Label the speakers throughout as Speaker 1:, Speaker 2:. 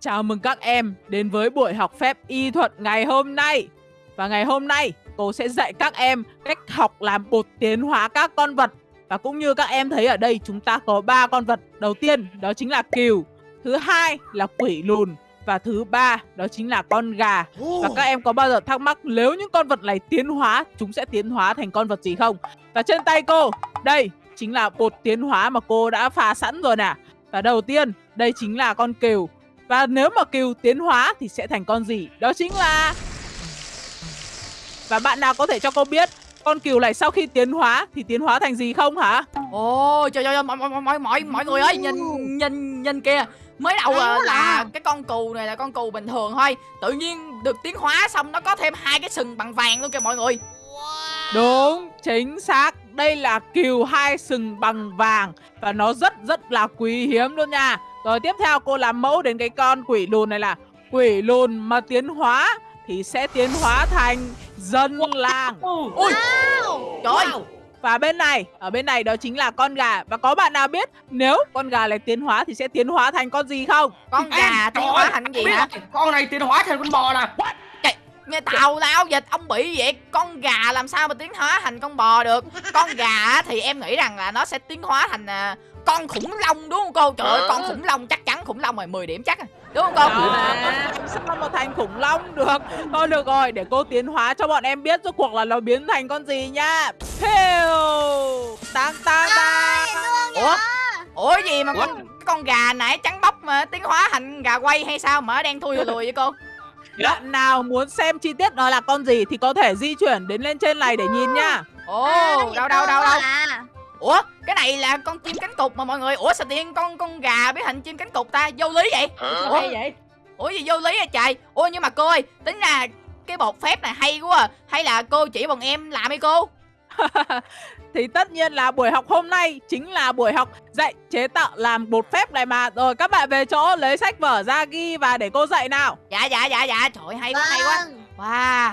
Speaker 1: Chào mừng các em đến với buổi học phép y thuật ngày hôm nay. Và ngày hôm nay, cô sẽ dạy các em cách học làm bột tiến hóa các con vật. Và cũng như các em thấy ở đây, chúng ta có ba con vật. Đầu tiên, đó chính là cừu. Thứ hai là quỷ lùn. Và thứ ba, đó chính là con gà. Và các em có bao giờ thắc mắc nếu những con vật này tiến hóa, chúng sẽ tiến hóa thành con vật gì không? Và trên tay cô, đây chính là bột tiến hóa mà cô đã pha sẵn rồi nè. Và đầu tiên, đây chính là con cừu. Và nếu mà cừu tiến hóa thì sẽ thành con gì? Đó chính là... Và bạn nào có thể cho cô biết con cừu này sau khi tiến hóa thì tiến hóa thành gì không hả?
Speaker 2: Ồ trời ơi mọi mọi mọi mọi mọi người ơi nhìn nhìn nhìn kìa. Mới đầu là, là cái con cừu này là con cừu bình thường thôi. Tự nhiên được tiến hóa xong nó có thêm hai cái sừng bằng vàng luôn kìa mọi người
Speaker 1: Đúng, chính xác. Đây là cừu hai sừng bằng vàng và nó rất rất là quý hiếm luôn nha. Rồi tiếp theo cô làm mẫu đến cái con quỷ lùn này là quỷ lùn mà tiến hóa thì sẽ tiến hóa thành dân làng.
Speaker 2: ui. Trời. Ơi
Speaker 1: Và bên này, ở bên này đó chính là con gà. Và có bạn nào biết nếu con gà này tiến hóa thì sẽ tiến hóa thành con gì không?
Speaker 2: con gà tiến hóa thành gì hả?
Speaker 3: con này tiến hóa thành con bò nè
Speaker 2: nghe tào lao dịch ông bị vậy con gà làm sao mà tiến hóa thành con bò được? Con gà á, thì em nghĩ rằng là nó sẽ tiến hóa thành à, con khủng long đúng không cô? Trời ơi con khủng long chắc chắn khủng long rồi 10 điểm chắc đúng không cô?
Speaker 1: Sao mà thành khủng long được. Thôi được rồi, để cô tiến hóa cho bọn em biết rốt cuộc là nó biến thành con gì nha Pew Tang tang tang.
Speaker 2: Ủa? ủa gì mà con con gà nãy trắng bóc mà tiến hóa thành gà quay hay sao? Mà nó đang thui lùi lùi vậy cô
Speaker 1: Bạn nào muốn xem chi tiết nó là con gì thì có thể di chuyển đến lên trên này để nhìn nha.
Speaker 2: Ồ đâu đâu đâu đâu ủa cái này là con chim cánh cụt mà mọi người. Ủa sao tiên con con gà biết hình chim cánh cụt ta vô lý vậy? Ủa?
Speaker 1: Vậy?
Speaker 2: ủa gì vô lý vậy trời? Ủa nhưng mà cô ơi tính ra cái bột phép này hay quá à. hay là cô chỉ bọn em làm hay cô
Speaker 1: Thì tất nhiên là buổi học hôm nay chính là buổi học dạy chế tạo làm bột phép này mà. Rồi các bạn về chỗ lấy sách vở ra ghi và để cô dạy nào.
Speaker 2: Dạ dạ dạ dạ. Trời hay quá hay quá. Wow.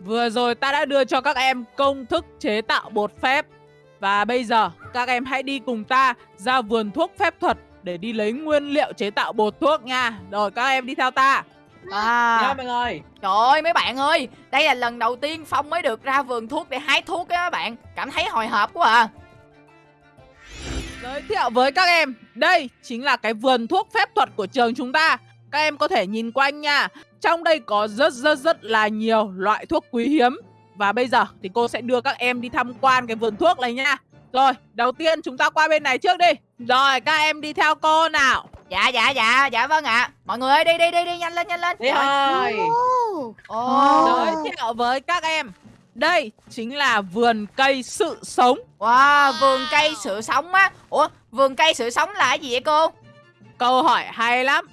Speaker 1: Vừa rồi ta đã đưa cho các em công thức chế tạo bột phép. Và bây giờ các em hãy đi cùng ta ra vườn thuốc phép thuật để đi lấy nguyên liệu chế tạo bột thuốc nha. Rồi các em đi theo ta
Speaker 2: à.
Speaker 1: Mọi người
Speaker 2: Trời ơi mấy bạn ơi Đây là lần đầu tiên Phong mới được ra vườn thuốc để hái thuốc á các bạn. Cảm thấy hồi hộp quá à.
Speaker 1: Giới thiệu với các em Đây chính là cái vườn thuốc phép thuật của trường chúng ta. Các em có thể nhìn quanh nha. Trong đây có rất rất rất là nhiều loại thuốc quý hiếm. Và bây giờ thì cô sẽ đưa các em đi tham quan cái vườn thuốc này nha. Rồi đầu tiên chúng ta qua bên này trước đi. Rồi các em đi theo cô nào
Speaker 2: Dạ dạ dạ dạ vâng ạ. Mọi người ơi đi đi đi đi nhanh lên nhanh lên.
Speaker 1: Đi
Speaker 2: Rồi.
Speaker 1: Giới thiệu với các em. Đây chính là vườn cây sự sống.
Speaker 2: Wow vườn cây sự sống á. Ủa vườn cây sự sống là cái gì vậy cô?
Speaker 1: Câu hỏi hay lắm.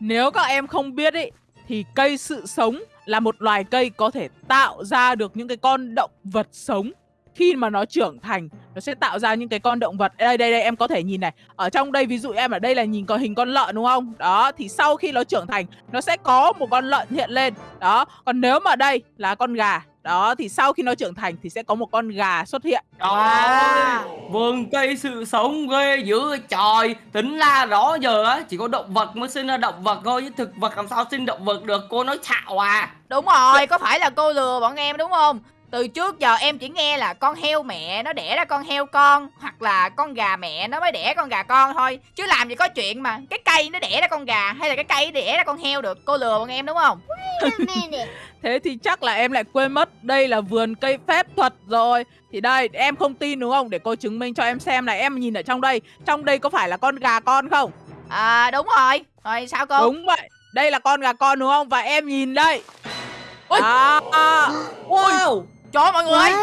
Speaker 1: Nếu các em không biết ý Thì cây sự sống là một loài cây có thể tạo ra được những cái con động vật sống khi mà nó trưởng thành nó sẽ tạo ra những cái con động vật. Đây đây đây em có thể nhìn này. Ở trong đây ví dụ em ở đây là nhìn có hình con lợn đúng không? Đó thì sau khi nó trưởng thành nó sẽ có một con lợn hiện lên. Đó còn nếu mà đây là con gà đó thì sau khi nó trưởng thành thì sẽ có một con gà xuất hiện.
Speaker 3: Trời
Speaker 2: Wow.
Speaker 3: ơi, vườn cây sự sống ghê dữ trời Tính ra đó giờ á, chỉ có động vật mới sinh ra động vật thôi Chứ thực vật làm sao sinh động vật được, cô nói xạo à.
Speaker 2: Đúng rồi có phải là cô lừa bọn em đúng không từ trước giờ em chỉ nghe là con heo mẹ nó đẻ ra con heo con Hoặc là con gà mẹ nó mới đẻ con gà con thôi. Chứ làm gì có chuyện mà cái cây nó đẻ ra con gà Hay là cái cây đẻ ra con heo được. Cô lừa bọn em đúng không?
Speaker 1: Thế thì chắc là em lại quên mất Đây là vườn cây phép thuật rồi. Thì đây em không tin đúng không? Để cô chứng minh cho em xem này Em nhìn ở trong đây. Trong đây có phải là con gà con không?
Speaker 2: À đúng rồi. Rồi sao cô?
Speaker 1: Đúng vậy. Đây là con gà con đúng không? Và em nhìn đây.
Speaker 2: Ui.
Speaker 1: à, à, Wow
Speaker 2: Trời ơi mọi người! Ơi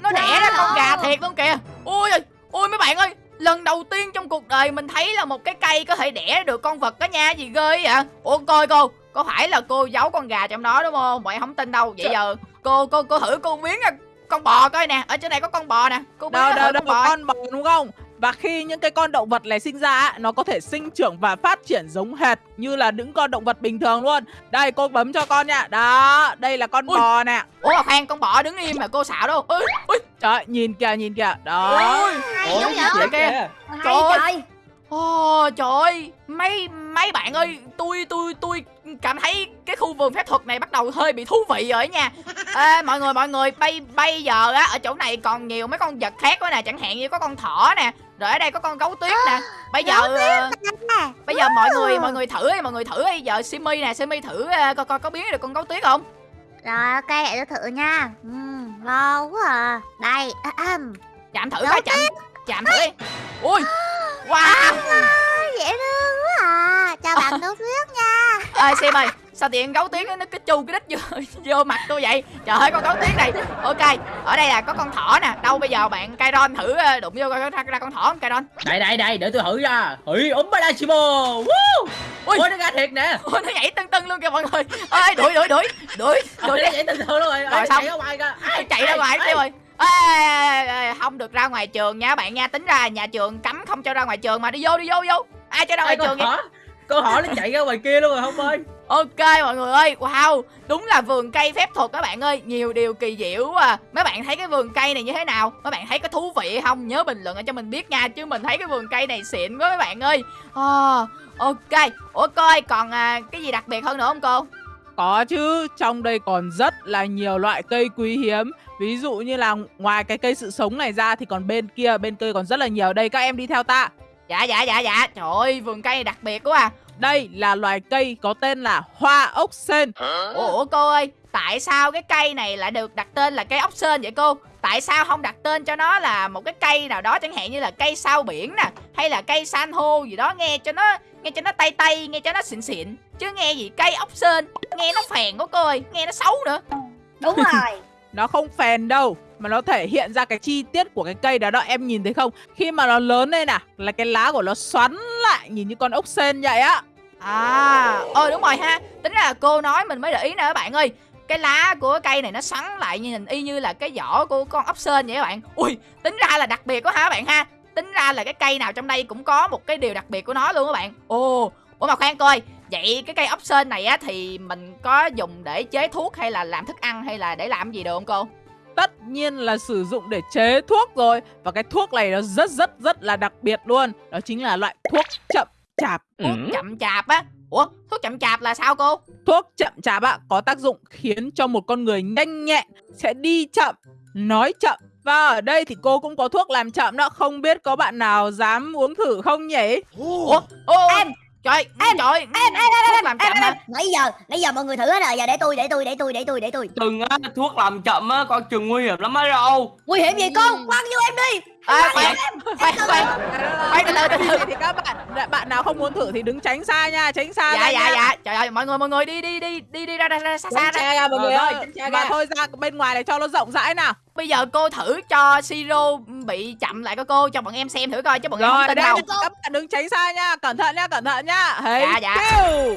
Speaker 2: Nó đẻ ra con gà thiệt luôn kìa! Ui ơi! Ui mấy bạn ơi! Lần đầu tiên trong cuộc đời mình thấy là một cái cây có thể đẻ được con vật đó nha. Gì ghê vậy Ủa coi cô! Có phải là cô giấu con gà trong đó đúng không? Em không tin đâu. Vậy giờ cô cô cô thử cô biến ra con bò coi nè. Ở trên này có con bò nè. Cô biến
Speaker 1: Đâu
Speaker 2: ra
Speaker 1: đâu đâu
Speaker 2: con bò.
Speaker 1: con bò đúng không Và khi những cái con động vật này sinh ra á, Nó có thể sinh trưởng và phát triển giống hệt Như là những con động vật bình thường luôn. Đây cô bấm cho con nha. Đó đây là con
Speaker 2: Ui.
Speaker 1: bò nè.
Speaker 2: Ủa khoan con bò đứng im mà cô xạo đâu. Ui. Ui
Speaker 1: Trời nhìn kìa nhìn kìa. Đó.
Speaker 2: Ui Ủa,
Speaker 4: vậy?
Speaker 2: kìa.
Speaker 4: Hay
Speaker 2: Trời ơi.
Speaker 4: trời
Speaker 2: Ồ trời ơi. Mấy mấy bạn ơi tôi tôi tôi cảm thấy cái khu vườn phép thuật này bắt đầu hơi bị thú vị rồi nha. Ê, mọi người mọi người bây bây giờ á ở chỗ này còn nhiều mấy con vật khác quá nè. Chẳng hạn như có con thỏ nè rồi ở đây có con gấu tuyết nè. Bây giờ ờ, bây giờ mọi người mọi người thử đi mọi người thử đi. Giờ simi nè simi thử ờ, coi coi có biến được con gấu tuyết không?
Speaker 4: Rồi ok để tôi thử nha. Ừ, quá à. Đây
Speaker 2: chạm thử
Speaker 4: Gấu
Speaker 2: coi chạm chạm thử đi. Ui wow!
Speaker 4: Dễ thương quá à. Chào bạn Đỗ Tuyết nha.
Speaker 2: Ơi sim ơi sao tiện gấu tuyết nó cứ chu cái đít vô, vô mặt tôi vậy? Trời ơi con gấu tuyết này. Ok ở đây là có con thỏ nè. Đâu bây giờ bạn Kairon thử ờ, đụng vô ra, ra con thỏ không Kairon?
Speaker 5: Đây đây đây để tôi thử ra hủy ốm ba đa chimo Woo!
Speaker 2: Ui.
Speaker 5: ôi nó ra thiệt nè.
Speaker 2: Ôi, nó nhảy tưng tưng luôn kìa mọi người. Ơi đuổi đuổi đuổi đuổi đuổi
Speaker 5: nó
Speaker 2: đi.
Speaker 5: chạy từ từ luôn rồi.
Speaker 2: Rồi, xong.
Speaker 5: chạy ra ngoài kìa.
Speaker 2: Chạy ra ngoài tiêu rồi ê, không được ra ngoài trường nha bạn nha. Tính ra nhà trường cấm không cho ra ngoài trường mà đi vô đi vô vô. Ai cho ra ngoài
Speaker 5: Ê,
Speaker 2: trường vậy?
Speaker 5: con hỏ nó chạy ra ngoài kia luôn rồi không ơi
Speaker 2: Ok mọi người ơi, wow, đúng là vườn cây phép thuật các bạn ơi, nhiều điều kỳ diệu quá à. Mấy bạn thấy cái vườn cây này như thế nào? Mấy bạn thấy có thú vị không? Nhớ bình luận cho mình biết nha, chứ mình thấy cái vườn cây này xịn quá mấy bạn ơi. À, ok, ủa coi còn à, cái gì đặc biệt hơn nữa không cô?
Speaker 1: Có chứ, trong đây còn rất là nhiều loại cây quý hiếm Ví dụ như là ngoài cái cây sự sống này ra thì còn bên kia, bên kia còn rất là nhiều Đây các em đi theo ta
Speaker 2: Dạ dạ dạ dạ, trời ơi, vườn cây này đặc biệt quá à.
Speaker 1: Đây là loài cây có tên là hoa ốc sên
Speaker 2: Ủa, cô ơi, tại sao cái cây này lại được đặt tên là cây ốc sên vậy cô? Tại sao không đặt tên cho nó là một cái cây nào đó chẳng hạn như là cây sao biển nè Hay là cây san hô gì đó nghe cho nó nghe cho nó tay tay, nghe cho nó xịn xịn. Chứ nghe gì cây ốc sên, nghe nó phèn quá cô ơi, nghe nó xấu nữa.
Speaker 4: Đúng rồi.
Speaker 1: Nó không phèn đâu mà nó thể hiện ra cái chi tiết của cái cây đó đó Em nhìn thấy không? Khi mà nó lớn lên nè Là cái lá của nó xoắn lại Nhìn như con ốc sên vậy á.
Speaker 2: À, ôi đúng rồi ha. Tính là cô nói mình mới để ý nè các bạn ơi. Cái lá của cây này nó xoắn lại nhìn y như là cái vỏ của con ốc sên vậy các bạn. Ui, tính ra là đặc biệt quá hả các bạn ha. Tính ra là cái cây nào trong đây cũng có một cái điều đặc biệt của nó luôn các bạn. Ồ, ủa mà khoan coi. Vậy cái cây ốc sên này á thì mình có dùng để chế thuốc hay là làm thức ăn hay là để làm gì được không cô?
Speaker 1: Tất nhiên là sử dụng để chế thuốc rồi. Và cái thuốc này nó rất rất rất là đặc biệt luôn. Đó chính là loại thuốc chậm chạp.
Speaker 2: Thuốc chậm chạp á? Ủa, thuốc chậm chạp là sao cô?
Speaker 1: Thuốc chậm chạp ạ có tác dụng khiến cho một con người nhanh nhẹn Sẽ đi chậm, nói chậm. Và ở đây thì cô cũng có thuốc làm chậm đó. Không biết có bạn nào dám uống thử không nhỉ?
Speaker 2: Ủa, ô,
Speaker 4: Em,
Speaker 2: trời,
Speaker 4: em,
Speaker 2: trời,
Speaker 4: em, em, em,
Speaker 2: làm chậm
Speaker 4: em. Nãy giờ, nãy giờ mọi người thử hết rồi Giờ để tôi, để tôi, để tôi, để tôi, để tôi.
Speaker 3: Đừng á, thuốc làm chậm á, con chừng nguy hiểm lắm á đâu
Speaker 4: Nguy hiểm gì con, quăng vô em đi
Speaker 2: À, khoan, khoan, khoan Khoan, từ từ, từ từ.
Speaker 1: thì các bạn bạn nào không muốn thử thì đứng tránh xa nha, tránh xa
Speaker 2: Dạ,
Speaker 1: ra
Speaker 2: dạ,
Speaker 1: nha.
Speaker 2: dạ Trời ơi, mọi người, mọi người đi, đi, đi, đi, đi ra, ra, ra xa xa ra
Speaker 5: mọi người
Speaker 1: Ờ,
Speaker 5: ơi xa
Speaker 1: và
Speaker 5: ra
Speaker 1: thôi ra bên ngoài để cho nó rộng rãi nào.
Speaker 2: Bây giờ cô thử cho Siro bị chậm lại coi cô Cho bọn em xem thử coi, chứ bọn em không tin đâu
Speaker 1: các bạn đứng tránh xa nha, cẩn thận nha, cẩn thận nha. Hey,
Speaker 2: Dạ, dạ.
Speaker 1: kêu.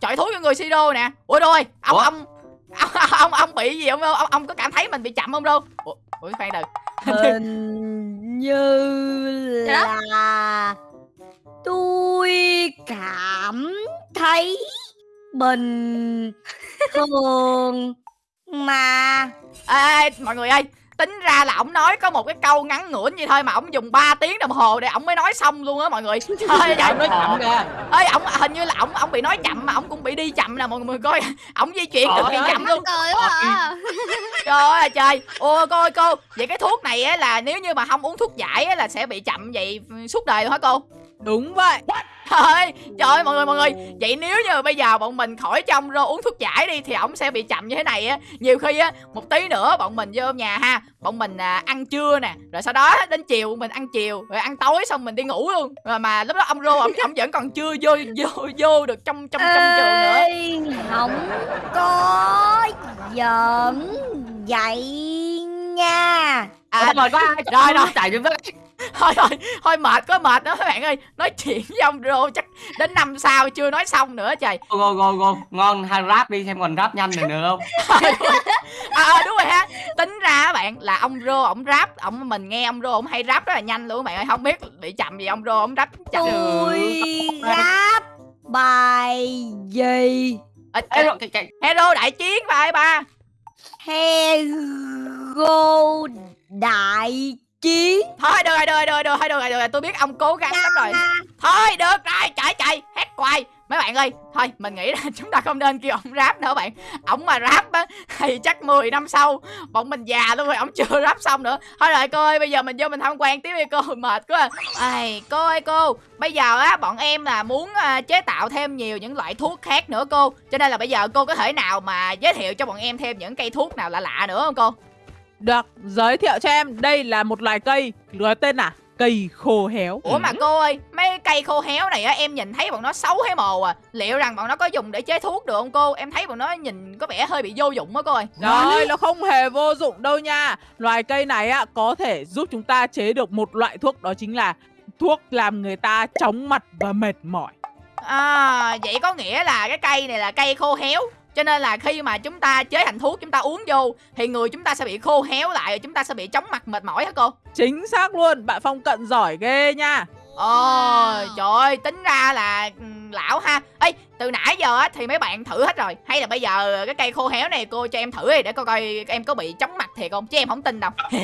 Speaker 2: Trời thú cho người Siro nè Ủa rồi, ông, ông Ông, ông, ông bị gì không? Ông, ông có cảm thấy mình bị chậm không đâu? Ủa, ủa khoan từ
Speaker 4: Hình như là tôi cảm thấy bình thường mà
Speaker 2: Ê, mọi người ơi Tính ra là ổng nói có một cái câu ngắn ngủn vậy thôi Mà ổng dùng 3 tiếng đồng hồ để ổng mới nói xong luôn á mọi người. Trời ơi,
Speaker 5: Ông nói chậm kìa
Speaker 2: ơi ổng hình như là ổng ổng bị nói chậm mà ổng cũng bị đi chậm nè mọi người coi. Ổng di chuyển cực kỳ
Speaker 3: Trời
Speaker 2: chậm luôn.
Speaker 4: Quá à.
Speaker 2: trời ơi là trời. Ô cô ơi cô vậy cái thuốc này á là nếu như mà không uống thuốc giải á là sẽ bị chậm vậy suốt đời luôn hả cô
Speaker 1: Đúng vậy.
Speaker 2: trời ơi trời ơi mọi người mọi người. Vậy nếu như bây giờ bọn mình khỏi trong rồi uống thuốc giải đi thì ổng sẽ bị chậm như thế này á. Nhiều khi á một tí nữa bọn mình vô nhà ha bọn mình à, ăn trưa nè rồi sau đó đến chiều mình ăn chiều rồi ăn tối xong mình đi ngủ luôn. Mà, mà lúc đó ông rô ổng, ổng vẫn còn chưa vô vô vô được trong trong trong trường nữa.
Speaker 4: không có giỡn vậy nha.
Speaker 2: À
Speaker 3: rồi có ai
Speaker 2: rồi, rồi.
Speaker 3: chạy
Speaker 2: thôi thôi thôi mệt quá mệt đó. Các bạn ơi nói chuyện với ông rô chắc đến năm sau chưa nói xong nữa trời.
Speaker 3: Go go go Ngon hay rap đi xem còn rap nhanh được nữa không?
Speaker 2: À, à đúng rồi ha. Tính ra các bạn là ông rô ổng rap ổng mình nghe ông rô ổng hay rap rất là nhanh luôn các bạn ơi. Không biết bị chậm gì ông rô ổng rap chậm.
Speaker 4: Tôi rap bài gì?
Speaker 3: Rồi, cái, cái,
Speaker 2: hero đại chiến bài ba?
Speaker 4: Hero đại chiến
Speaker 2: thôi được rồi được rồi được rồi được rồi được rồi tôi biết ông cố gắng lắm rồi. Thôi được rồi chạy chạy quay mấy bạn ơi thôi mình nghĩ là chúng ta không nên kêu ông rap nữa bạn. Ổng mà rap á thì chắc 10 năm sau bọn mình già luôn rồi ổng chưa rap xong nữa. Thôi rồi cô ơi bây giờ mình vô mình tham quan tiếp đi cô mệt quá ai cô ơi cô bây giờ á bọn em là muốn à, chế tạo thêm nhiều những loại thuốc khác nữa cô. Cho nên là bây giờ cô có thể nào mà giới thiệu cho bọn em thêm những cây thuốc nào lạ lạ nữa không cô
Speaker 1: Được, giới thiệu cho em Đây là một loài cây Có tên là cây khô héo
Speaker 2: Ủa mà cô ơi, mấy cây khô héo này á em nhìn thấy bọn nó xấu hay mồ à. Liệu rằng bọn nó có dùng để chế thuốc được không cô? Em thấy bọn nó nhìn có vẻ hơi bị vô dụng á cô ơi.
Speaker 1: Rồi, nó không hề vô dụng đâu nha Loài cây này á có thể giúp chúng ta chế được một loại thuốc Đó chính là thuốc làm người ta chóng mặt và mệt mỏi
Speaker 2: À, vậy có nghĩa là cái cây này là cây khô héo. Cho nên là khi mà chúng ta chế thành thuốc chúng ta uống vô thì người chúng ta sẽ bị khô héo lại chúng ta sẽ bị chóng mặt mệt mỏi hả cô?
Speaker 1: Chính xác luôn, bạn Phong cận giỏi ghê nha
Speaker 2: Ồ, trời ơi, tính ra là ừ, lão ha. Ê, từ nãy giờ á thì mấy bạn thử hết rồi. Hay là bây giờ cái cây khô héo này cô cho em thử đi để coi coi em có bị chóng mặt thiệt không? Chứ em không tin đâu.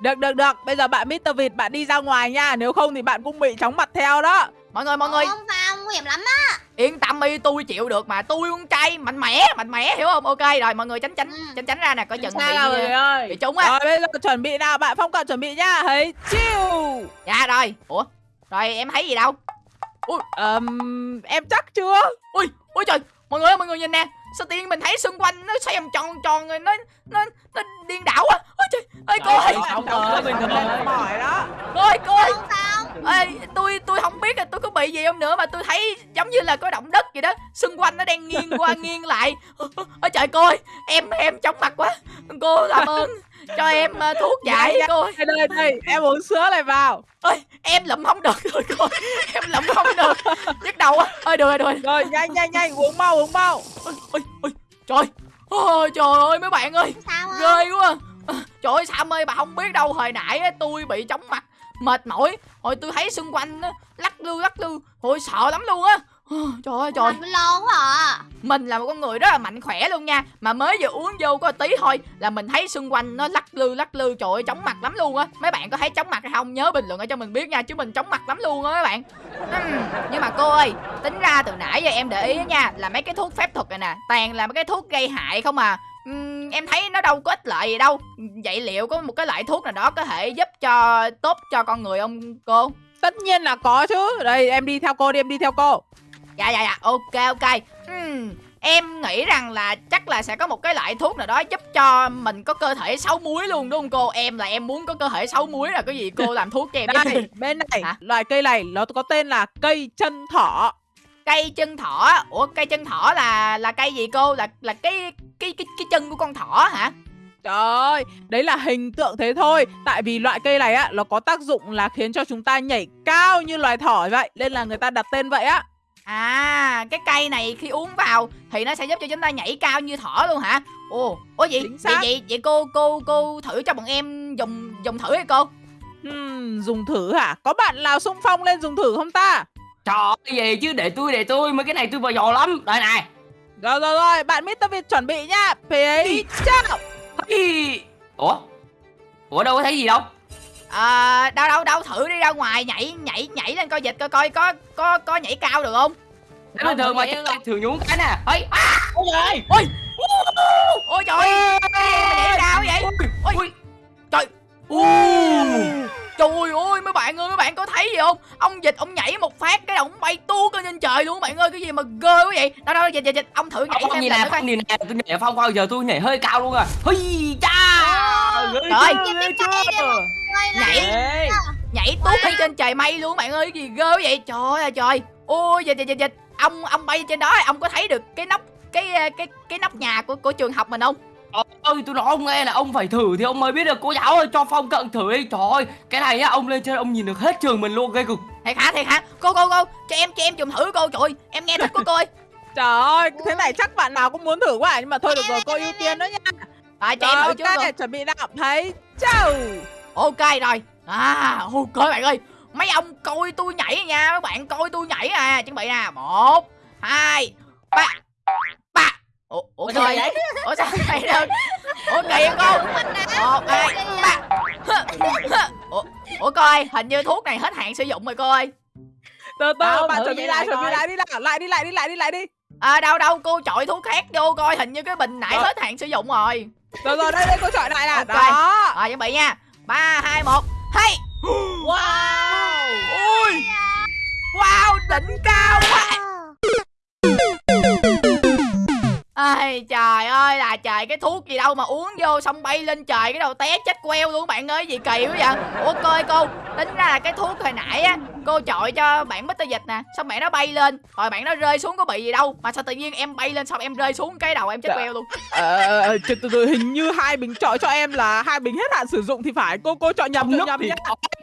Speaker 1: Được, được, được Bây giờ bạn Mr. Vịt bạn đi ra ngoài nha Nếu không thì bạn cũng bị chóng mặt theo đó
Speaker 2: mọi người, mọi người,
Speaker 4: Không sao, nguy hiểm lắm á.
Speaker 2: yên tâm đi, tôi chịu được mà. Tôi con trai mạnh mẽ, mạnh mẽ hiểu không? Ok rồi, mọi người tránh tránh
Speaker 4: Ừ.
Speaker 2: tránh tránh ra nè, coi chừng bị
Speaker 1: nào mọi người ơi
Speaker 2: bị trúng á.
Speaker 1: Rồi bây giờ chuẩn bị nào Bạn Phong cận chuẩn bị nha Thấy chiêu
Speaker 2: Dạ rồi. Ủa? Rồi em thấy gì đâu?
Speaker 1: Ờm, Em chắc chưa
Speaker 2: Ui, ui trời, mọi người ơi, mọi người nhìn nè. Sao tiên mình thấy xung quanh nó xoay vòng tròn tròn rồi nó nó nó điên đảo á. Ôi trời, ơi cô ơi,
Speaker 1: đó.
Speaker 2: Cô ơi, cô ơi.
Speaker 4: Không sao.
Speaker 2: Ê, tôi tôi không biết là tôi có bị gì không nữa mà tôi thấy giống như là có động đất vậy đó. Xung quanh nó đang nghiêng qua nghiêng lại. Ôi trời cô ơi em em chóng mặt quá. Cô làm ơn cho em ờ, thuốc giải
Speaker 1: Dạ,
Speaker 2: cô ơi
Speaker 1: Đây đây Em uống sữa này vào.
Speaker 2: Ôi em lụm không được rồi cô ơi. em lụm không được. Nhức đầu á ơi được rồi được rồi.
Speaker 1: Rồi nhanh nhanh nhanh Uống mau uống mau.
Speaker 2: Ôi ôi ôi trời. Ôi trời ơi mấy bạn ơi. Ghê quá. À, trời ơi Sam ơi bà không biết đâu hồi nãy tôi bị chóng mặt mệt mỏi. Hồi tôi thấy xung quanh á, lắc lư lắc lư. Hồi sợ lắm luôn á Trời ơi trời.
Speaker 4: Cái lo quá à.
Speaker 2: mình là một con người rất là mạnh khỏe luôn nha. Mà mới vừa uống vô có tí thôi là mình thấy xung quanh nó lắc lư lắc lư. Trời ơi chóng mặt lắm luôn á. Mấy bạn có thấy chóng mặt hay không? Nhớ bình luận ở cho mình biết nha chứ mình chóng mặt lắm luôn á mấy bạn. Ừm, nhưng mà cô ơi tính ra từ nãy giờ em để ý á nha là mấy cái thuốc phép thuật này nè toàn là mấy cái thuốc gây hại không à. Ừm, em thấy nó đâu có ích lợi gì đâu. Vậy liệu có một cái loại thuốc nào đó có thể giúp cho tốt cho con người không cô?
Speaker 1: Tất nhiên là có chứ. Đây em đi theo cô đi em đi theo cô
Speaker 2: Dạ dạ dạ ok ok. Ừm, Em nghĩ rằng là chắc là sẽ có một cái loại thuốc nào đó giúp cho mình có cơ thể sáu muối luôn đúng không cô? Em là em muốn có cơ thể sáu muối là cái gì cô làm thuốc cho em
Speaker 1: Đây bên này
Speaker 2: Hả?
Speaker 1: Loài cây này nó có tên là cây chân thỏ.
Speaker 2: Cây chân thỏ? Ủa cây chân thỏ là là cây gì cô? Là là cái cái cái cái chân của con thỏ hả?
Speaker 1: Trời ơi, đấy là hình tượng thế thôi. Tại vì loại cây này á, nó có tác dụng là khiến cho chúng ta nhảy cao như loài thỏ vậy. Nên là người ta đặt tên vậy á
Speaker 2: À cái cây này khi uống vào Thì nó sẽ giúp cho chúng ta nhảy cao như thỏ luôn hả? Ồ Ủa vậy
Speaker 1: Chính
Speaker 2: vậy, vậy vậy cô cô cô thử cho bọn em dùng dùng thử đi cô.
Speaker 1: Hmm, Dùng thử hả? Có bạn nào xung phong lên dùng thử không ta?
Speaker 3: Trời ơi gì chứ? Để tôi để tôi. Mấy cái này tôi vào giò lắm. Đây này.
Speaker 1: Rồi rồi rồi, bạn Mr. Việt chuẩn bị nha. Phía chào.
Speaker 3: Ủa? Ủa đâu có thấy gì đâu
Speaker 2: À, đâu đâu đâu thử đi ra ngoài nhảy nhảy nhảy lên coi dịch coi coi có có có nhảy cao được không?
Speaker 3: Bình thường mà thường nhúng cái nè ấy à,
Speaker 5: Ôi trời
Speaker 2: Ôi ôi trời ơi, nhảy cao vậy? Ôi trời trời ơi mấy bạn ơi mấy bạn có thấy gì không? Ông dịch ông nhảy một phát cái ông bay tuốt lên trên trời luôn bạn ơi cái gì mà ghê quá vậy? Đâu đâu dịch dịch dịch ông thử nhảy lần
Speaker 3: nè
Speaker 2: nữa coi.
Speaker 3: Nhìn nè tôi nhảy phong bao giờ tôi nhảy hơi cao luôn à Hi cha
Speaker 2: Trời.
Speaker 4: Ôi,
Speaker 2: Nhảy.
Speaker 5: Ê,
Speaker 2: nhảy tuốt lên trên trời mây luôn bạn ơi gì ghê vậy? Trời ơi trời. Ôi dịch dịch dịch ông ông bay trên đó ông có thấy được cái nóc cái cái cái nóc nhà của của trường học mình không?
Speaker 3: ơi tôi nói ông nghe là ông phải thử thì ông mới biết được. Cô giáo ơi cho phong cận thử đi. Trời ơi cái này á ông lên trên ông nhìn được hết trường mình luôn ghê cực.
Speaker 2: Thiệt hả thiệt hả? Cô cô cô cho em cho em dùng thử cô trời. Ơi, em nghe thích của cô ơi.
Speaker 1: Trời ơi, thế này chắc bạn nào cũng muốn thử quá à. Nhưng mà thôi được rồi, cô ưu tiên đó nha.
Speaker 2: Rồi cho
Speaker 1: Rồi,
Speaker 2: em thử trước cô
Speaker 1: chuẩn bị nào. Thấy chào
Speaker 2: ok rồi. À ok bạn ơi mấy ông coi tôi nhảy nha mấy bạn coi tôi nhảy à. Chuẩn bị nè. Một hai ba. Ba. Ủa ủa
Speaker 5: sao
Speaker 2: trời
Speaker 5: vậy?
Speaker 2: ủa sao vậy được ủa không cô một hai ba. Ủa ủa coi hình như thuốc này hết hạn sử dụng rồi cô ơi
Speaker 1: từ từ
Speaker 5: Đâu,
Speaker 1: bạn chuẩn bị
Speaker 5: đi
Speaker 1: lại chuẩn bị
Speaker 5: coi.
Speaker 1: lại đi nào lại đi lại đi lại đi lại đi.
Speaker 2: À đâu đâu cô chọi thuốc khác vô coi hình như cái bình nãy
Speaker 1: Ờ.
Speaker 2: hết hạn sử dụng rồi.
Speaker 1: rồi rồi đây đây cô chọi lại nè. Đó.
Speaker 2: Rồi chuẩn bị nha. 3 2 1. Hay.
Speaker 5: Wow
Speaker 2: Ui. Wow, đỉnh cao quá. Ai trời ơi là trời cái thuốc gì đâu mà uống vô xong bay lên trời cái đầu té chết queo luôn bạn ơi gì kỳ quá vậy? Ủa coi cô tính ra là cái thuốc hồi nãy á cô chọi cho bạn Mr Dịch nè xong bạn nó bay lên rồi bạn nó rơi xuống có bị gì đâu mà sao tự nhiên em bay lên xong em rơi xuống cái đầu em chết
Speaker 1: Dạ.
Speaker 2: queo luôn?
Speaker 1: Ờ ờ, từ từ từ hình như hai bình chọi cho em là hai bình hết hạn sử dụng thì phải cô cô chọn nhầm chọn nhầm
Speaker 3: thì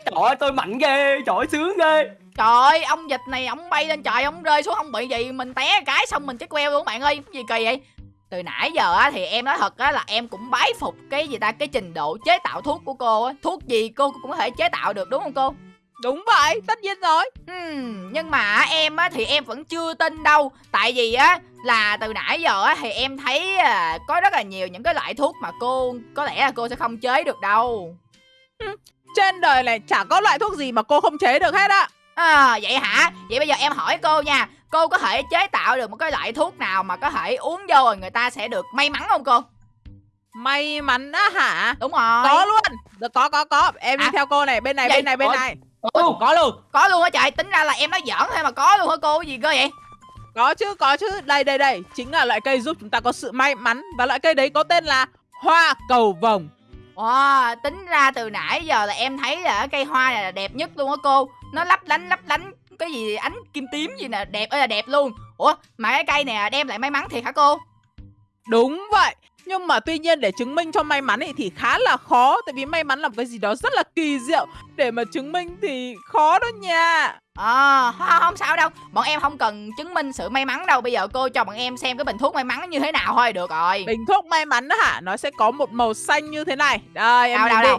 Speaker 3: Trời ơi tôi mạnh ghê Trời ơi sướng ghê
Speaker 2: trời ơi ông dịch này ông bay lên trời ông rơi xuống không bị gì? Mình té cái xong mình chết queo luôn bạn ơi. Gì kỳ vậy? Từ nãy giờ á thì em nói thật á là em cũng bái phục cái gì ta? Cái trình độ chế tạo thuốc của cô á. Thuốc gì cô cũng có thể chế tạo được đúng không cô?
Speaker 1: Đúng vậy tất nhiên rồi.
Speaker 2: Hmm, nhưng mà em á thì em vẫn chưa tin đâu. Tại vì á là từ nãy giờ á thì em thấy à, có rất là nhiều những cái loại thuốc mà cô có lẽ là cô sẽ không chế được đâu.
Speaker 1: Trên đời này chả có loại thuốc gì mà cô không chế được hết á
Speaker 2: À vậy hả? Vậy bây giờ em hỏi cô nha Cô có thể chế tạo được một cái loại thuốc nào mà có thể uống vô rồi người ta sẽ được may mắn không cô?
Speaker 1: may mắn á hả
Speaker 2: Đúng rồi
Speaker 1: có luôn được có có có em đi
Speaker 2: À.
Speaker 1: theo cô này bên này
Speaker 2: Vậy-
Speaker 1: bên này bên
Speaker 3: Ủa?
Speaker 1: này
Speaker 5: Ồ, có luôn
Speaker 2: Có luôn hả trời? Tính ra là em nói giỡn thôi mà có luôn hả cô? Gì cơ vậy?
Speaker 1: có chứ có chứ đây đây đây chính là loại cây giúp chúng ta có sự may mắn và loại cây đấy có tên là hoa cầu vồng
Speaker 2: Wow, tính ra từ nãy giờ là em thấy là cây hoa này là đẹp nhất luôn á cô. Nó lấp lánh lấp lánh cái gì ánh kim tím gì nè đẹp ơi là đẹp luôn. Ủa mà cái cây này đem lại may mắn thiệt hả cô?
Speaker 1: đúng vậy. Nhưng mà tuy nhiên để chứng minh cho may mắn ấy thì khá là khó tại vì may mắn là một cái gì đó rất là kỳ diệu. Để mà chứng minh thì khó đó nha.
Speaker 2: À, không, sao đâu. Bọn em không cần chứng minh sự may mắn đâu. Bây giờ cô cho bọn em xem cái bình thuốc may mắn như thế nào thôi được rồi.
Speaker 1: Bình thuốc may mắn đó hả? Nó sẽ có một màu xanh như thế này. Đây em
Speaker 2: đâu
Speaker 1: nhìn
Speaker 2: đâu
Speaker 1: đi.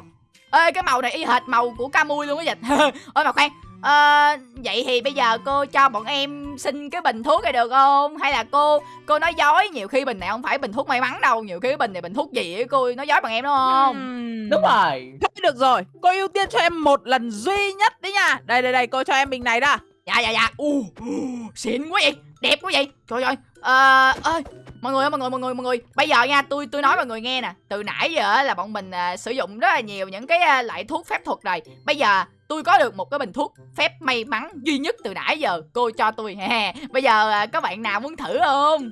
Speaker 2: đâu. Ê cái màu này y hệt màu của Camui luôn á dịch. Ôi mà khoan ờ, vậy thì bây giờ cô cho bọn em xin cái bình thuốc này được không? Hay là cô cô nói dối? Nhiều khi bình này không phải bình thuốc may mắn đâu nhiều khi cái bình này bình thuốc gì ấy, cô nói dối bọn em đúng không?
Speaker 1: Ừm.
Speaker 5: Đúng rồi.
Speaker 1: Thôi được rồi, cô ưu tiên cho em một lần duy nhất đấy nha. Đây đây đây, cô cho em bình này đã
Speaker 2: dạ dạ dạ. U xịn quá vậy đẹp quá vậy. Trời ơi ờ ơi mọi người ơi, mọi người mọi người mọi người. Bây giờ nha tôi tôi nói mọi người nghe nè. Từ nãy giờ á là bọn mình à, sử dụng rất là nhiều những cái à, loại thuốc phép thuật rồi bây giờ tôi có được một cái bình thuốc phép may mắn duy nhất từ nãy giờ. Cô cho tôi ha bây giờ à, có bạn nào muốn thử không?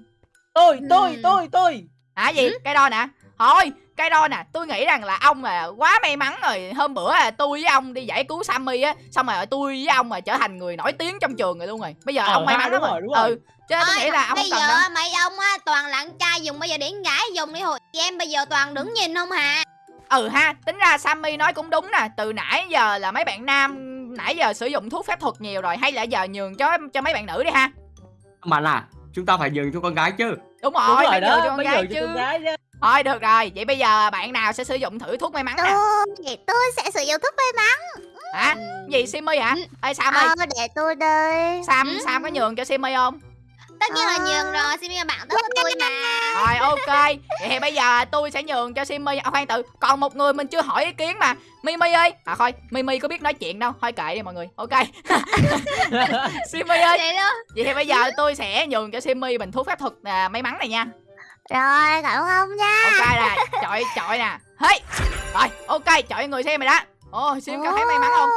Speaker 5: Tôi, tôi,
Speaker 4: Ừm.
Speaker 5: tôi, tôi.
Speaker 2: Hả gì? Cái đo nè. Thôi cái đo nè. Tôi nghĩ rằng là ông là quá may mắn rồi. Hôm bữa là tôi với ông đi giải cứu sammy á xong rồi tôi với ông mà trở thành người nổi tiếng trong trường rồi luôn rồi. Bây giờ
Speaker 5: Ờ
Speaker 2: ông may mắn
Speaker 5: đúng
Speaker 2: lắm
Speaker 5: rồi,
Speaker 2: rồi
Speaker 5: đúng rồi.
Speaker 2: ừ nên tôi nghĩ là ông
Speaker 4: bây giờ
Speaker 2: đâu.
Speaker 4: mấy ông á toàn là con trai dùng bây giờ con gái dùng đi hồi em bây giờ toàn đứng nhìn không hà
Speaker 2: ừ ha tính ra sammy nói cũng đúng nè. Từ nãy giờ là mấy bạn nam nãy giờ sử dụng thuốc phép thuật nhiều rồi hay là giờ nhường cho cho mấy bạn nữ đi ha?
Speaker 3: Mà là chúng ta phải nhường cho con gái chứ.
Speaker 2: Đúng rồi,
Speaker 5: Đúng rồi
Speaker 2: phải nhường cho
Speaker 5: đó,
Speaker 2: con gái chứ
Speaker 5: con gái chứ.
Speaker 2: Thôi được rồi vậy bây giờ bạn nào sẽ sử dụng thử thuốc may mắn nè.
Speaker 4: Tôi tôi sẽ sử dụng thuốc may mắn.
Speaker 2: Hả? Gì simmy hả? Ê sam ơi
Speaker 4: ờ để tôi đây.
Speaker 2: Sam
Speaker 4: Ừ.
Speaker 2: sam có nhường cho simmy không
Speaker 4: tất nhiên là
Speaker 2: Ờ.
Speaker 4: nhường rồi xin bạn tốt của tôi mà.
Speaker 2: Rồi ok. Vậy thì bây giờ tôi sẽ nhường cho simmy à, khoan tự còn một người mình chưa hỏi ý kiến mà. Mimi ơi. À thôi mimi có biết nói chuyện đâu. Thôi kệ đi mọi người. Ok. Simmy ơi.
Speaker 4: Vậy luôn.
Speaker 2: Vậy thì bây giờ tôi sẽ nhường cho simmy bình thuốc phép thuật à, may mắn này nha.
Speaker 4: Rồi cảm ơn ông nha.
Speaker 2: Ok nè chọi chọi nè. Hey. Rồi ok chọi người xem rồi đó. Ồ sim có thấy may mắn không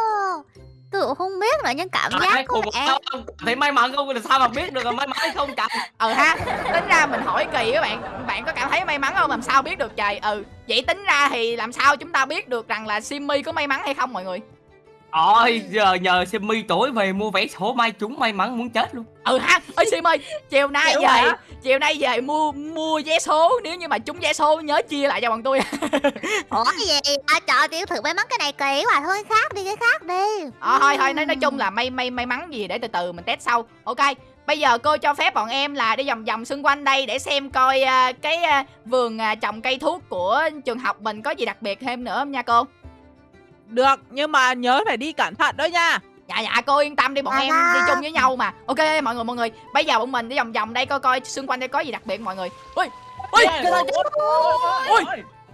Speaker 4: Cũng không biết nữa nhưng cảm giác có
Speaker 3: cùng
Speaker 4: vẻ
Speaker 3: không thấy may mắn không? Là sao mà biết được là may mắn hay không trời?
Speaker 2: Ừ ha tính ra mình hỏi kỳ các bạn bạn có cảm thấy may mắn không? Làm sao biết được trời? Ừ vậy tính ra thì làm sao chúng ta biết được rằng là simmy có may mắn hay không mọi người
Speaker 3: Ôi giờ nhờ Simmy tối về mua vé số may chúng may mắn muốn chết luôn.
Speaker 2: Ừ ha ơi sim ơi chiều nay
Speaker 5: Hiểu
Speaker 2: về
Speaker 5: hả?
Speaker 2: chiều nay về mua mua vé số nếu như mà trúng vé số nhớ chia lại cho bọn tôi.
Speaker 4: Ủa cái gì? À, trời tiểu thử may mắn cái này kỳ quá thôi khác đi cái khác đi.
Speaker 2: Ờ thôi thôi nói nói chung là may may may mắn gì để từ từ mình test sau. Ok bây giờ cô cho phép bọn em là đi vòng vòng xung quanh đây để xem coi à, cái à, vườn à, trồng cây thuốc của trường học mình có gì đặc biệt thêm nữa không nha cô
Speaker 1: Được, nhưng mà nhớ phải đi cẩn thận đó nha.
Speaker 2: Dạ dạ cô yên tâm đi bọn em đi chung với nhau mà. Ok mọi người mọi người. Bây giờ bọn mình đi vòng vòng đây coi coi xung quanh đây có gì đặc biệt mọi người. Ui ui Ui.
Speaker 5: ôi.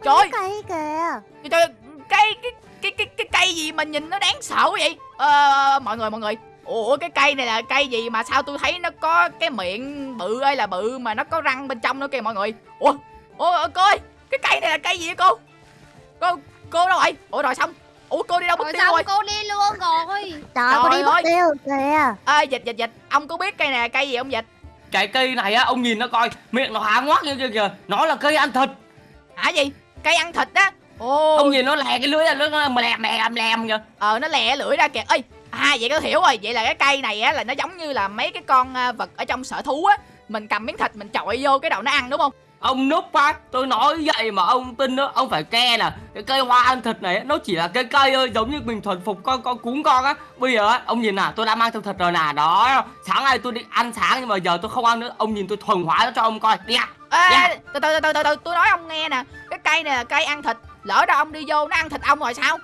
Speaker 2: trời. Ơi,
Speaker 4: cây kìa.
Speaker 2: Cái cái cái cái cái cái cây gì mà nhìn nó đáng sợ vậy? Ờ mọi người mọi người. Ủa cái cây này là cây gì mà sao tôi thấy nó có cái miệng bự ơi là bự mà nó có răng bên trong nữa kìa mọi người. Ủa ủa cô ơi cái cây này là cây gì vậy cô? Cô cô đâu rồi ủa rồi xong ủa cô đi đâu mất tiêu rồi?
Speaker 6: cô đi luôn rồi.
Speaker 4: Trời có đi mất tiêu kìa.
Speaker 2: Ê dịch dịch dịch. Ông có biết cây này cây gì không dịch?
Speaker 3: Cái cây này á, ông nhìn nó coi, miệng nó há ngoác như kìa kìa. Nó là cây ăn thịt.
Speaker 2: hả gì? Cây ăn thịt á? Ồ.
Speaker 3: Ông nhìn nó lè cái lưỡi ra, nó mà lèm lèm lèm kìa.
Speaker 2: ờ nó lè lưỡi ra kìa. Ơi à vậy có hiểu rồi. Vậy là cái cây này á là nó giống như là mấy cái con à, vật ở trong sở thú á. Mình cầm miếng thịt mình chọi vô cái đầu nó ăn đúng không
Speaker 3: Ông núp á, tôi nói vậy mà ông tin đó, ông phải ke nè Cái cây hoa ăn thịt này nó chỉ là cây cây thôi, giống như mình thuần phục con con cún con á. Bây giờ á, ông nhìn nè, tôi đã mang theo thịt rồi nè, đó Sáng nay tôi đi ăn sáng nhưng mà giờ tôi không ăn nữa Ông nhìn tôi thuần hóa nó cho ông coi, đi ạ
Speaker 2: Ê,
Speaker 3: Dạ.
Speaker 2: từ từ từ từ từ tôi nói ông nghe nè cái cây này là cây ăn thịt lỡ đâu ông đi vô nó ăn thịt ông rồi sao?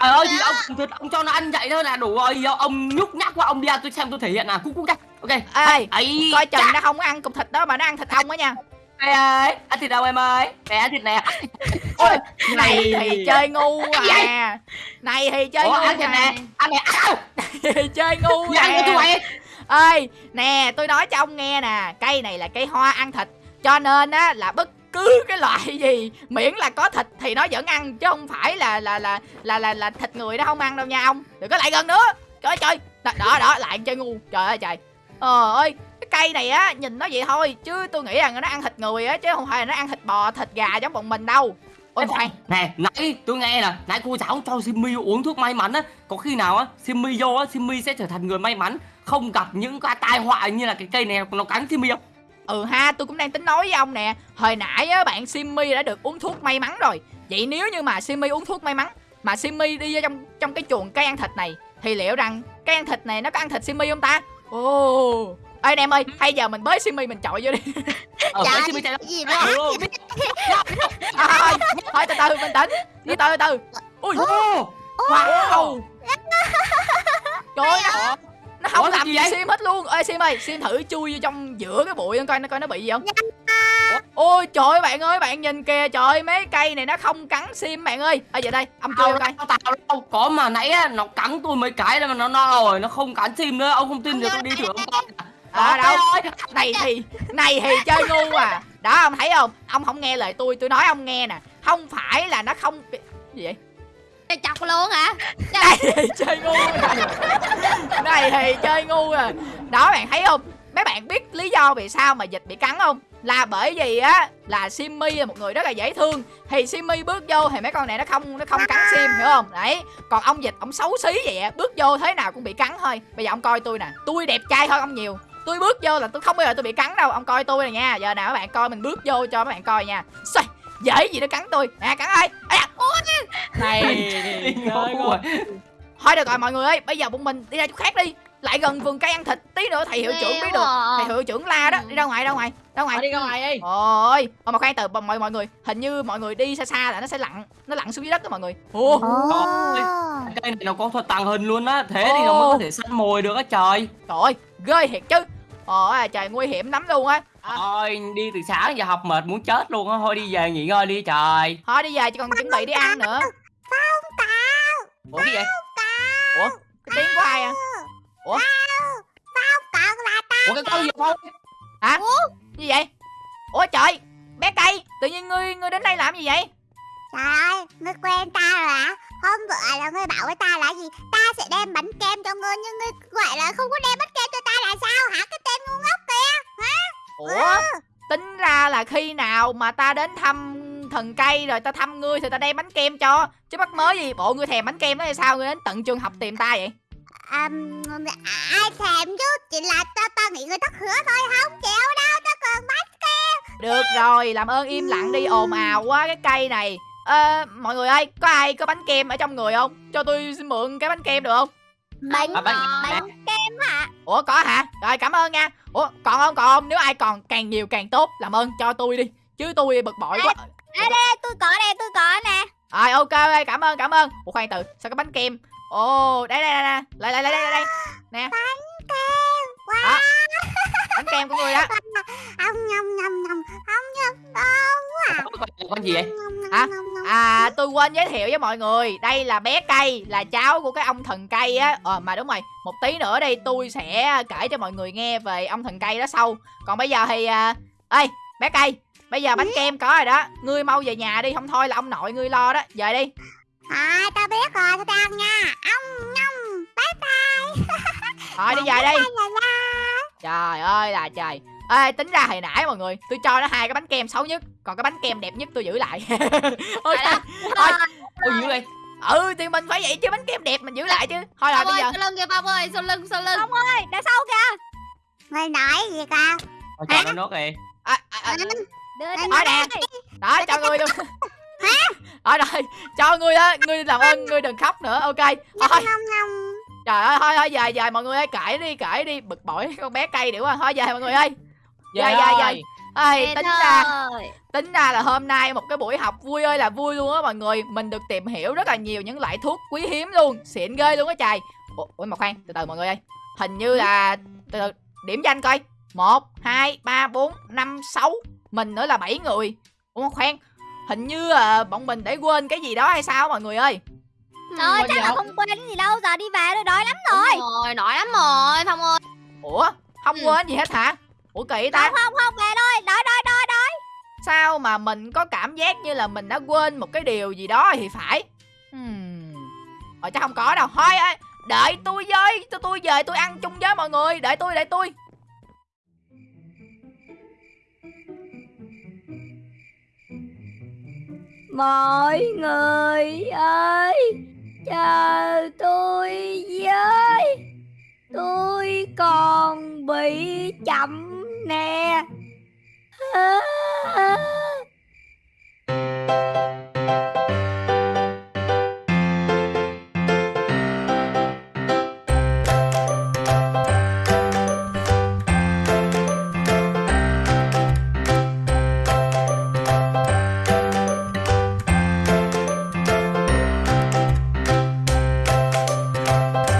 Speaker 3: Trời ơi, thì ông thịt ông cho nó ăn vậy thôi là đủ rồi Giờ Ông nhúc nhắc quá, ông đi ăn tôi xem tôi thể hiện nè, cút cút ra Ok,
Speaker 2: ê
Speaker 3: ấy
Speaker 2: coi chừng nó không có ăn cục thịt đó mà nó ăn thịt ông á nha
Speaker 3: Ê ơi, ăn thịt đâu em ơi? Nè, ăn thịt nè.
Speaker 2: Ôi này thì chơi ngu à. này thì chơi
Speaker 3: Ủa,
Speaker 2: ngu
Speaker 3: ăn thịt nè,
Speaker 2: à
Speaker 3: ăn nè, áo
Speaker 2: thì chơi ngu
Speaker 3: Đi ăn cho tôi
Speaker 2: nè
Speaker 3: vậy
Speaker 2: ơi nè tôi nói cho ông nghe nè. Cây này là cây hoa ăn thịt. Cho nên á là bất cứ cái loại gì miễn là có thịt thì nó vẫn ăn chứ không phải là là là là là, là thịt người nó không ăn đâu nha ông. Đừng có lại gần nữa. Trời ơi trời. Đó đó, đó lại chơi ngu. Trời ơi trời. Ờ ơi cây này á nhìn nó vậy thôi chứ tôi nghĩ rằng nó ăn thịt người á chứ không phải là nó ăn thịt bò thịt gà giống bọn mình đâu ôi khoan
Speaker 3: Nè, nãy tôi nghe nè, nãy cô giáo cho Simmy uống thuốc may mắn á Có khi nào á, Simmy vô á, Simmy sẽ trở thành người may mắn Không gặp những cái tai họa như là cái cây này nó cắn Simmy không?
Speaker 2: Ừ ha, tôi cũng đang tính nói với ông nè Hồi nãy á, bạn Simmy đã được uống thuốc may mắn rồi Vậy nếu như mà Simmy uống thuốc may mắn Mà Simmy đi vô trong trong cái chuồng cây ăn thịt này Thì liệu rằng cây ăn thịt này nó có ăn thịt Simmy không ta? Ồ Ê anh em ơi, hay giờ mình bới Simmy mình chọi vô đi.
Speaker 3: Ờ,
Speaker 4: Dạ,
Speaker 3: Simmy chạy
Speaker 4: Gì
Speaker 2: à, thôi, từ từ, bình tĩnh. Từ từ từ Ui, wow. Trời ơi, nó, nó không
Speaker 3: Ủa,
Speaker 2: làm
Speaker 3: gì vậy?
Speaker 2: Sim hết luôn. Ê Sim ơi, Sim thử chui vô trong giữa cái bụi coi nó coi nó bị gì không? Ôi trời ơi bạn ơi bạn nhìn kìa. Trời ơi, mấy cây này nó không cắn sim bạn ơi. Ở vậy đây ông chui coi.
Speaker 3: tao đâu có mà nãy á, nó cắn tôi mấy cái là mà nó no rồi, nó không cắn Sim nữa, ông không tin thì tôi đi thử ông coi
Speaker 2: à, đâu?
Speaker 3: ơi,
Speaker 2: này thì này thì chơi ngu à. Đó ông thấy không? Ông không nghe lời tôi tôi nói ông nghe nè. Không phải là nó không gì vậy?
Speaker 6: Mày chọc luôn hả?
Speaker 2: Này thì chơi ngu này này thì chơi ngu à đó bạn thấy không? Mấy bạn biết lý do vì sao mà dịch bị cắn không? Là bởi vì á là Simmy là một người rất là dễ thương. Thì Simmy bước vô thì mấy con này nó không nó không cắn Sim hiểu không? Đấy. Còn ông dịch ông xấu xí vậy á bước vô thế nào cũng bị cắn thôi. Bây giờ ông coi tôi nè. Tôi đẹp trai hơn ông nhiều tôi bước vô là tôi không bao giờ tôi bị cắn đâu. Ông coi tôi nè nha. Giờ nào các bạn coi mình bước vô cho các bạn coi nha. Xoay, dễ gì nó cắn tôi. Nè cắn ơi ui.
Speaker 5: này
Speaker 3: rồi.
Speaker 2: thôi được rồi mọi người ơi bây giờ bọn mình đi ra chỗ khác đi. Lại gần vườn cây ăn thịt tí nữa thầy hiệu trưởng biết được. Thầy hiệu trưởng la đó đi ra ngoài ra ngoài ra ngoài
Speaker 5: đi ra ngoài đi
Speaker 2: Ôi, mà mà khoan từ mọi mọi người, hình như mọi người đi xa xa là nó sẽ lặn, nó lặn xuống dưới đất đó mọi người. Ồ
Speaker 3: cây này nó có thuật tàng hình luôn á, thế thì nó mới có thể săn mồi được á trời
Speaker 2: trời ơi, ghê thiệt chứ. Ôi, trời nguy hiểm lắm luôn á.
Speaker 3: Thôi đi từ sáng giờ học mệt muốn chết luôn á, thôi đi về nghỉ ngơi đi trời
Speaker 2: Thôi đi về chỉ còn chuẩn bị đi ăn nữa.
Speaker 3: Ủa cái gì vậy?
Speaker 2: Ủa, cái tiếng của ai à?
Speaker 4: Còn là ta
Speaker 3: Ủa cái con gì không?
Speaker 2: Hả? Gì vậy? Ủa trời, bé cây, tự nhiên ngươi ngươi đến đây làm gì vậy?
Speaker 4: Trời ơi, ngươi quen ta rồi hả? Hôm bữa là ngươi bảo với ta là gì? Ta sẽ đem bánh kem cho ngươi nhưng ngươi gọi là không có đem bánh kem cho ta là sao hả? Cái tên ngu ngốc kìa.
Speaker 2: Ủa, tính ra là khi nào mà ta đến thăm thần cây rồi ta thăm ngươi thì ta đem bánh kem cho chứ mắc mới gì bộ ngươi thèm bánh kem đó hay sao ngươi đến tận trường học tìm ta vậy
Speaker 4: À, ai thèm chứ? Chỉ là ta ta nghĩ người ta hứa thôi không chịu đâu, ta còn bánh
Speaker 2: Được rồi, làm ơn im lặng đi, ồn ào quá cái cây này Ờ, mọi người ơi, có ai có bánh kem ở trong người không? Cho tôi xin mượn cái bánh kem được không?
Speaker 4: bánh
Speaker 3: À, bánh
Speaker 4: bánh kem hả?
Speaker 2: Ủa, có hả? Rồi, cảm ơn nha Ủa, còn không, còn không? Nếu ai còn càng nhiều càng tốt, làm ơn cho tôi đi Chứ tôi bực bội quá
Speaker 4: Đây đây, tôi có đây, tôi có nè.
Speaker 2: Rồi, ok, ok, cảm ơn, cảm ơn. Ủa, khoan từ, sao cái bánh kem? Ồ, đây, đây, đây, đây, lại, lại, lại, đây, đây Nè,
Speaker 4: Bánh kem. Wow.
Speaker 2: Đó. bánh kem của người đó.
Speaker 4: Ông nhầm nhầm nhầm, ông nhầm đâu quá.
Speaker 3: Con, gì vậy?
Speaker 4: Nhầm,
Speaker 2: À tôi quên giới thiệu với mọi người. Đây là bé cây Là cháu của cái ông thần cây á. Ờ mà đúng rồi Một tí nữa đi tôi sẽ kể cho mọi người nghe về ông thần cây đó sau. Còn bây giờ thì à... Ê bé cây Bây giờ bánh kem có rồi đó. Ngươi mau về nhà đi Không thôi là ông nội ngươi lo đó. Về đi.
Speaker 4: À tao biết rồi tao đi ăn nha. Ông nhông Bye bye.
Speaker 2: Thôi đi về đi. Trời ơi là trời. Ê tính ra hồi nãy mọi người Tôi cho nó hai cái bánh kem xấu nhất Còn cái bánh kem đẹp nhất tôi giữ lại. Ok Thôi
Speaker 3: Ôi. dữ vậy
Speaker 2: Ừ thì mình phải vậy chứ bánh kem đẹp mình giữ lại chứ. Thôi rồi bây giờ.
Speaker 6: sau lưng kìa Phong ơi, sau lưng, sau lưng.
Speaker 4: Ông ơi đằng sau kìa. Mày nói gì cơ
Speaker 3: cho nó nốt đi
Speaker 2: à,
Speaker 6: Đưa
Speaker 2: nói
Speaker 6: nó
Speaker 2: nè.
Speaker 6: đi.
Speaker 2: Đó cho ngươi luôn. Rồi rồi cho ngươi á Ngươi làm ơn ngươi đừng khóc nữa Ok. Thôi. trời ơi thôi thôi về về mọi người ơi kể đi kể đi. Bực bội con bé cây điểu à. Thôi về mọi người ơi. Về, về, về.
Speaker 6: Về
Speaker 2: tính ra tính ra là hôm nay một cái buổi học vui ơi là vui luôn á mọi người. Mình được tìm hiểu rất là nhiều những loại thuốc quý hiếm luôn. Xịn ghê luôn á trời. Ủa, ủa mà khoan từ từ mọi người ơi. Hình như là từ từ điểm danh coi một hai ba bốn năm sáu mình nữa là bảy người ủa khoan hình như là bọn mình để quên cái gì đó hay sao mọi người ơi
Speaker 6: Trời
Speaker 5: Quên
Speaker 6: chắc là
Speaker 5: không?
Speaker 6: quên gì đâu, giờ đi về rồi, đói lắm rồi. Đúng rồi, đói lắm rồi, Phong ơi.
Speaker 2: ủa không
Speaker 6: Ừ.
Speaker 2: quên gì hết hả ủa kỳ ta
Speaker 6: Không, không, không, về thôi, đói, đói, đói, đói.
Speaker 2: sao mà mình có cảm giác như là mình đã quên một cái điều gì đó thì phải hmm. ờ chắc không có đâu thôi ơi đợi tôi với tôi tôi về tôi ăn chung với mọi người đợi tôi đợi tôi
Speaker 6: mọi người ơi chờ tôi với. Tôi còn bị chậm nè.